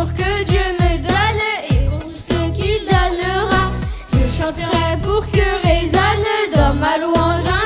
jour que Dieu me donne et pour ce qu'il donnera, je chanterai pour que résonne dans ma louange.